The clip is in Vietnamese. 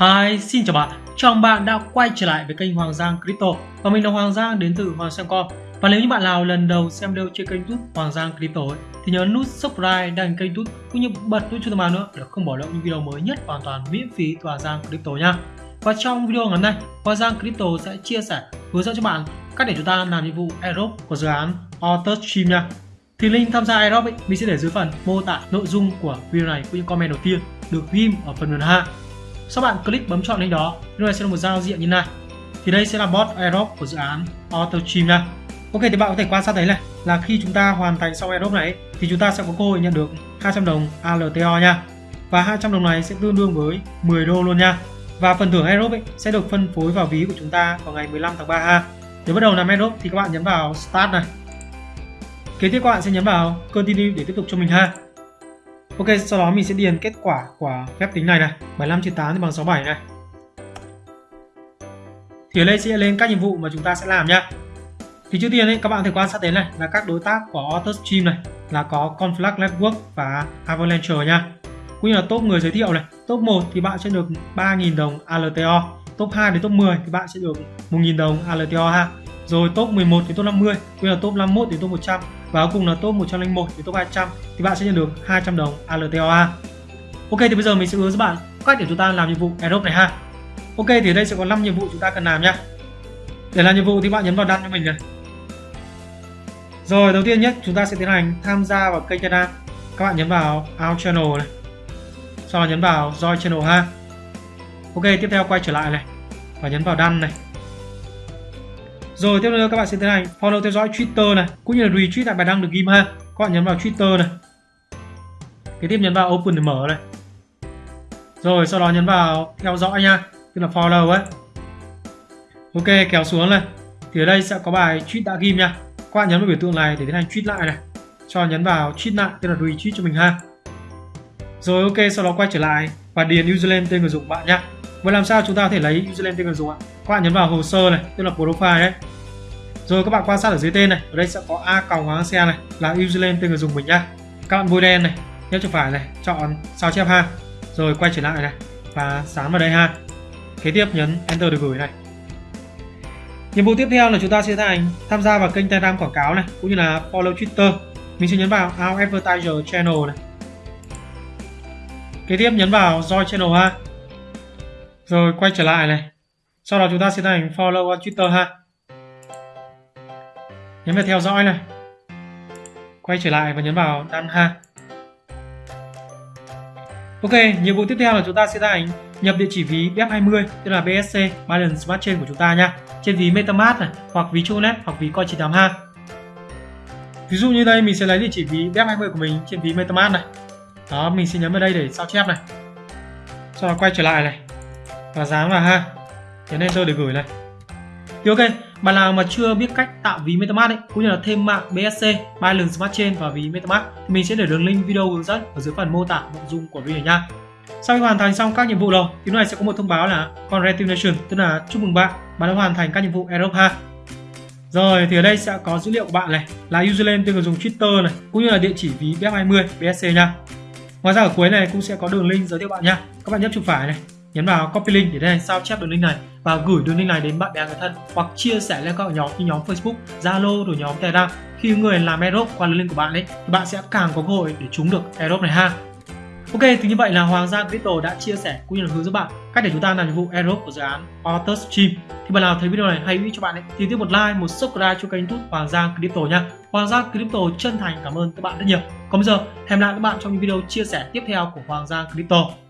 Hi, xin chào bạn. Chào bạn đã quay trở lại với kênh Hoàng Giang Crypto và mình là Hoàng Giang đến từ Hoàng Giang.com. Và nếu như bạn nào lần đầu xem video trên kênh YouTube Hoàng Giang Crypto ấy, thì nhớ nút subscribe đăng kênh YouTube cũng như bật nút chuông thông báo nữa để không bỏ lỡ những video mới nhất hoàn toàn miễn phí từ Hoàng Giang Crypto nha. Và trong video ngày hôm nay, Hoàng Giang Crypto sẽ chia sẻ hướng dẫn cho bạn cách để chúng ta làm nhiệm vụ airdrop của dự án Auto Stream nha. Thì link tham gia airdrop ấy, mình sẽ để dưới phần mô tả nội dung của video này cũng như comment đầu tiên được ghim ở phần mềm hạ. Sau bạn click bấm chọn link đó, lúc này sẽ là một giao diện như này. Thì đây sẽ là bot airdrop của dự án AutoStream nha. Ok thì bạn có thể quan sát thấy này là khi chúng ta hoàn thành xong airdrop này thì chúng ta sẽ có cơ hội nhận được 200 đồng ALTO nha. Và 200 đồng này sẽ tương đương với 10 đô luôn nha. Và phần thưởng airdrop ấy sẽ được phân phối vào ví của chúng ta vào ngày 15 tháng 3 ha. Để bắt đầu làm airdrop thì các bạn nhấn vào Start này. Kế tiếp các bạn sẽ nhấn vào Continue để tiếp tục cho mình ha. Ok, sau đó mình sẽ điền kết quả của phép tính này này. 75 chia 8 thì bằng 67 này. Thì ở đây sẽ lên các nhiệm vụ mà chúng ta sẽ làm nhá. Thì trước tiên ấy, các bạn thể quan sát đến này là các đối tác của AutoStream này là có Conflux Network và Avalanche nha cũng như là top người giới thiệu này. Top 1 thì bạn sẽ được 3.000 đồng ALTO top 2 đến top 10 thì bạn sẽ được 1.000 đồng ALTO ha rồi top 11 đến top 50 cũng như là top 51 đến top 100 và cuối cùng là top 101 đến top 200 thì bạn sẽ nhận được 200 đồng ALTOA. Ok, thì bây giờ mình sẽ hướng dẫn bạn cách để chúng ta làm nhiệm vụ airdrop này ha. Ok, thì ở đây sẽ có 5 nhiệm vụ chúng ta cần làm nhá. Để làm nhiệm vụ thì bạn nhấn vào đăng cho mình này. Rồi, đầu tiên nhất chúng ta sẽ tiến hành tham gia vào kênh Telegram. Các bạn nhấn vào Out Channel này. Sau đó nhấn vào Join Channel ha. Ok, tiếp theo quay trở lại này và nhấn vào đăng này rồi tiếp theo các bạn sẽ tiến hành follow theo dõi Twitter này, cũng như là retweet lại bài đăng được ghim ha. Các bạn nhấn vào Twitter này. Kế tiếp nhấn vào open để mở này. Rồi sau đó nhấn vào theo dõi nha, tức là follow ấy. Ok, kéo xuống này. Thì ở đây sẽ có bài tweet đã ghim nha. Các bạn nhấn vào biểu tượng này để tiến hành tweet lại này. Cho nhấn vào tweet lại, tức là retweet cho mình ha. Rồi ok, sau đó quay trở lại và điền username tên người dùng bạn nhé. Vậy làm sao chúng ta có thể lấy username tên người dùng ạ? Các bạn nhấn vào hồ sơ này, tức là profile đấy. Rồi các bạn quan sát ở dưới tên này, ở đây sẽ có a còng hoàng xe này là username tên người dùng mình nhá. Các bạn bôi đen này, nhấp chuột phải này, chọn sao chép ha. Rồi quay trở lại này và dán vào đây ha. Kế tiếp nhấn enter để gửi này. Nhiệm vụ tiếp theo là chúng ta sẽ thành tham gia vào kênh Telegram quảng cáo này cũng như là follow Twitter. Mình sẽ nhấn vào Our Advertiser Channel này. Kế tiếp nhấn vào Join Channel ha. Rồi quay trở lại này. Sau đó chúng ta sẽ thành follow on Twitter ha. Nhấn vào theo dõi này. Quay trở lại và nhấn vào đăng ha. Ok, nhiệm vụ tiếp theo là chúng ta sẽ thành nhập địa chỉ ví BF20 tức là BSC Binance Smart Chain của chúng ta nha. Trên ví MetaMask này, hoặc ví Tronet hoặc ví Coin98 ha. Ví dụ như đây mình sẽ lấy địa chỉ ví BF20 của mình trên ví MetaMask này. Đó, mình sẽ nhấn vào đây để sao chép này. Sau đó quay trở lại này và dán vào ha? Nhấn enter để gửi này. Thì ok bạn nào mà chưa biết cách tạo ví metamask ấy, cũng như là thêm mạng bsc Binance Smart Chain và ví metamask thì mình sẽ để đường link video hướng dẫn ở dưới phần mô tả nội dung của video này nha. Sau khi hoàn thành xong các nhiệm vụ rồi, thì lúc này sẽ có một thông báo là congratulations tức là chúc mừng bạn bạn đã hoàn thành các nhiệm vụ Europe ha. Rồi, thì ở đây sẽ có dữ liệu của bạn này, là username tên người dùng Twitter này, cũng như là địa chỉ ví BF20 BSC nha. Ngoài ra ở cuối này cũng sẽ có đường link giới thiệu bạn nha. Các bạn nhấp chuột phải này nhấn vào copy link để đây sao chép đường link này và gửi đường link này đến bạn bè người thân hoặc chia sẻ lên các nhóm như nhóm Facebook, Zalo rồi nhóm Telegram. Khi người làm Aerobe qua đường link của bạn ấy thì bạn sẽ càng có cơ hội để trúng được Aerobe này ha. Ok, thì như vậy là Hoàng Giang Crypto đã chia sẻ cũng như là hướng dẫn bạn cách để chúng ta làm nhiệm vụ Aerobe của dự án Auto Stream. Thì bạn nào thấy video này hay ý cho bạn ấy thì tiếp một like, một subscribe cho kênh YouTube Hoàng Giang Crypto nha. Hoàng Giang Crypto chân thành cảm ơn các bạn rất nhiều. Còn bây giờ, hẹn lại các bạn trong những video chia sẻ tiếp theo của Hoàng Giang Crypto.